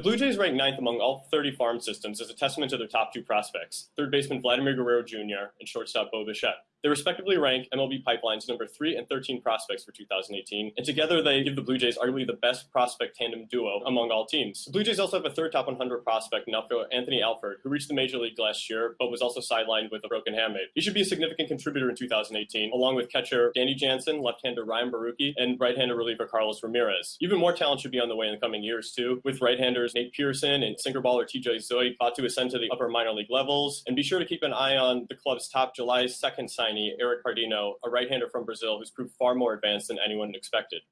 The Blue Jays rank ninth among all 30 farm systems as a testament to their top two prospects, third baseman Vladimir Guerrero Jr. and shortstop Bo Bichette. They respectively rank MLB Pipeline's number 3 and 13 prospects for 2018, and together they give the Blue Jays arguably the best prospect tandem duo among all teams. The Blue Jays also have a third top 100 prospect in outfielder Anthony Alford, who reached the major league last year, but was also sidelined with a broken hamate. He should be a significant contributor in 2018, along with catcher Danny Jansen, left-hander Ryan Borucki, and right-hander reliever Carlos Ramirez. Even more talent should be on the way in the coming years, too, with right-handers Nate Pearson and sinker baller TJ Zeuch about to ascend to the upper minor league levels. And be sure to keep an eye on the club's top July 2nd signee, Eric Pardinho, a right-hander from Brazil who's proved far more advanced than anyone expected.